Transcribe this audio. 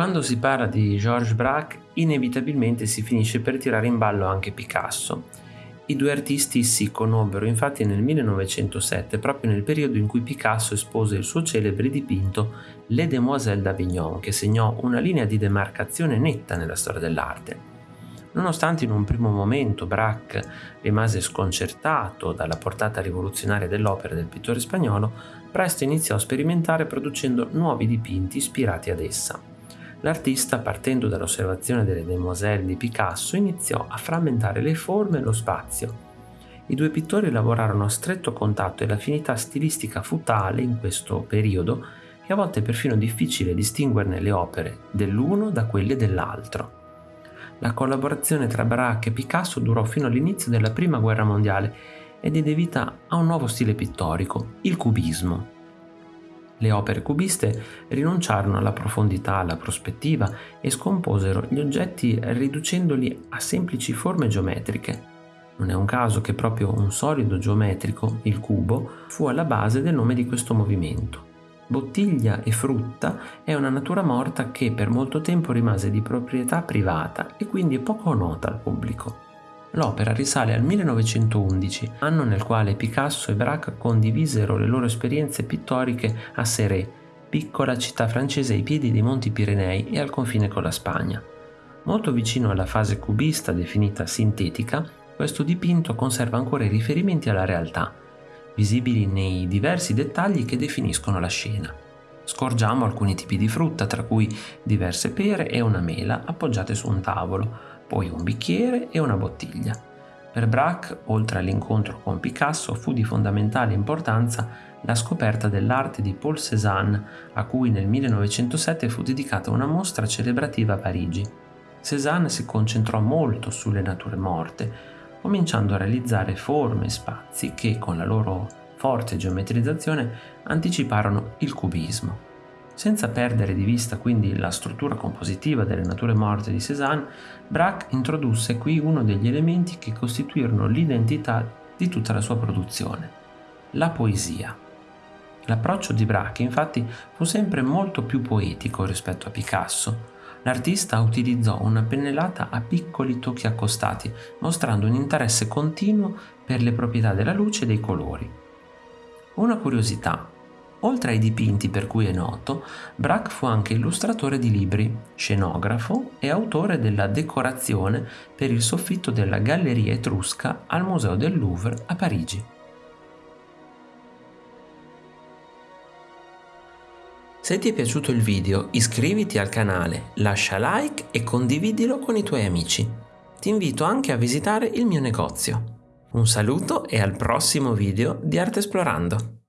Quando si parla di Georges Braque, inevitabilmente si finisce per tirare in ballo anche Picasso. I due artisti si conobbero infatti nel 1907, proprio nel periodo in cui Picasso espose il suo celebre dipinto Les Demoiselles d'Avignon, che segnò una linea di demarcazione netta nella storia dell'arte. Nonostante in un primo momento Braque rimase sconcertato dalla portata rivoluzionaria dell'opera del pittore spagnolo, presto iniziò a sperimentare producendo nuovi dipinti ispirati ad essa. L'artista, partendo dall'osservazione delle demoiselle di Picasso, iniziò a frammentare le forme e lo spazio. I due pittori lavorarono a stretto contatto e l'affinità stilistica fu tale in questo periodo che a volte è perfino difficile distinguerne le opere dell'uno da quelle dell'altro. La collaborazione tra Braque e Picasso durò fino all'inizio della Prima Guerra Mondiale e diede vita a un nuovo stile pittorico, il cubismo. Le opere cubiste rinunciarono alla profondità, alla prospettiva e scomposero gli oggetti riducendoli a semplici forme geometriche. Non è un caso che proprio un solido geometrico, il cubo, fu alla base del nome di questo movimento. Bottiglia e frutta è una natura morta che per molto tempo rimase di proprietà privata e quindi poco nota al pubblico. L'opera risale al 1911, anno nel quale Picasso e Braque condivisero le loro esperienze pittoriche a Serré, piccola città francese ai piedi dei Monti Pirenei e al confine con la Spagna. Molto vicino alla fase cubista definita sintetica, questo dipinto conserva ancora i riferimenti alla realtà, visibili nei diversi dettagli che definiscono la scena. Scorgiamo alcuni tipi di frutta, tra cui diverse pere e una mela appoggiate su un tavolo, poi un bicchiere e una bottiglia. Per Braque, oltre all'incontro con Picasso, fu di fondamentale importanza la scoperta dell'arte di Paul Cézanne, a cui nel 1907 fu dedicata una mostra celebrativa a Parigi. Cézanne si concentrò molto sulle nature morte, cominciando a realizzare forme e spazi che, con la loro forte geometrizzazione, anticiparono il cubismo. Senza perdere di vista quindi la struttura compositiva delle nature morte di Cézanne, Braque introdusse qui uno degli elementi che costituirono l'identità di tutta la sua produzione, la poesia. L'approccio di Braque infatti fu sempre molto più poetico rispetto a Picasso. L'artista utilizzò una pennellata a piccoli tocchi accostati, mostrando un interesse continuo per le proprietà della luce e dei colori. Una curiosità Oltre ai dipinti per cui è noto, Braque fu anche illustratore di libri, scenografo e autore della decorazione per il soffitto della Galleria Etrusca al Museo del Louvre a Parigi. Se ti è piaciuto il video iscriviti al canale, lascia like e condividilo con i tuoi amici. Ti invito anche a visitare il mio negozio. Un saluto e al prossimo video di Arte Esplorando!